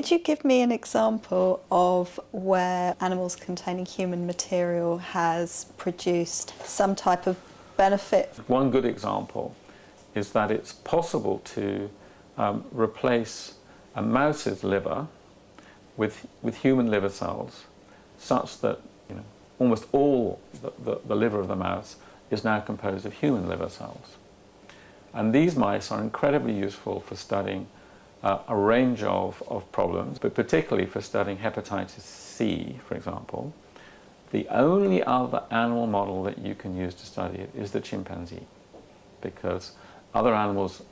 Could you give me an example of where animals containing human material has produced some type of benefit? One good example is that it's possible to um, replace a mouse's liver with, with human liver cells such that you know, almost all the, the, the liver of the mouse is now composed of human liver cells. And these mice are incredibly useful for studying uh, a range of, of problems, but particularly for studying hepatitis C, for example. The only other animal model that you can use to study it is the chimpanzee, because other animals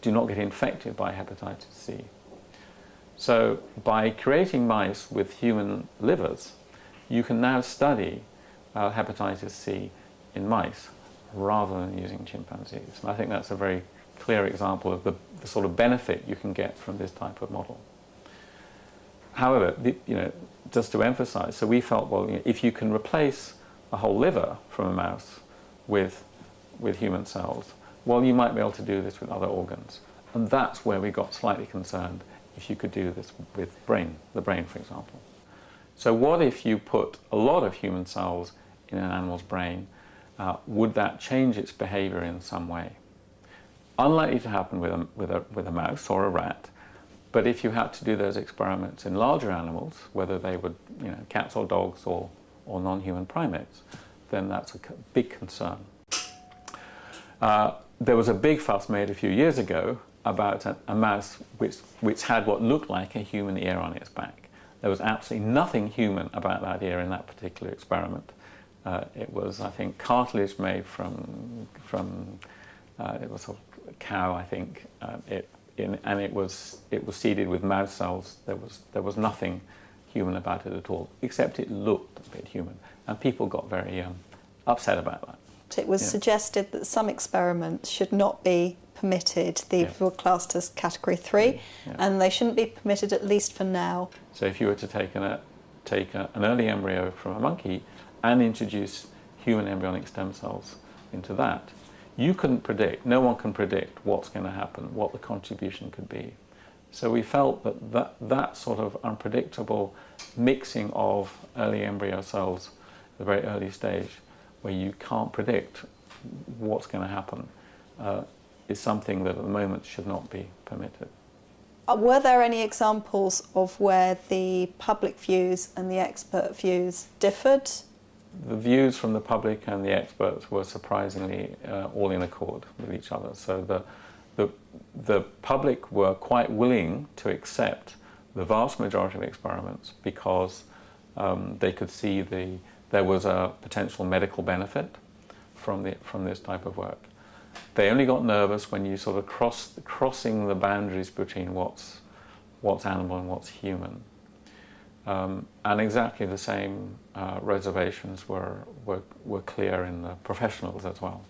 do not get infected by hepatitis C. So by creating mice with human livers, you can now study uh, hepatitis C in mice rather than using chimpanzees. And I think that's a very clear example of the, the sort of benefit you can get from this type of model. However, the, you know, just to emphasize, so we felt, well, you know, if you can replace a whole liver from a mouse with, with human cells, well, you might be able to do this with other organs. And that's where we got slightly concerned if you could do this with brain, the brain, for example. So what if you put a lot of human cells in an animal's brain? Uh, would that change its behavior in some way? Unlikely to happen with a, with, a, with a mouse or a rat, but if you had to do those experiments in larger animals, whether they were you know, cats or dogs or, or non-human primates, then that's a big concern. Uh, there was a big fuss made a few years ago about a, a, mouse which, which had what looked like a human ear on its back. There was absolutely nothing human about that ear in that particular experiment. Uh, it was, I think, cartilage made from, from uh, it was a cow, I think, uh, it, in, and it was, it was seeded with mouse cells. There was, there was nothing human about it at all, except it looked a bit human. And people got very um, upset about that. It was yeah. suggested that some experiments should not be permitted. They yeah. were classed as category three, yeah. and they shouldn't be permitted at least for now. So if you were to take an, take a, an early embryo from a monkey and introduce human embryonic stem cells into that, you couldn't predict, no one can predict what's going to happen, what the contribution could be. So we felt that that, that sort of unpredictable mixing of early embryo cells at the very early stage where you can't predict what's going to happen uh, is something that at the moment should not be permitted. Uh, were there any examples of where the public views and the expert views differed? The views from the public and the experts were surprisingly uh, all in accord with each other. So the, the, the public were quite willing to accept the vast majority of experiments because um, they could see the there was a potential medical benefit from, the, from this type of work. They only got nervous when you sort of cross, crossing the boundaries between what's, what's animal and what's human. Um, and exactly the same uh, reservations were, were, were clear in the professionals as well.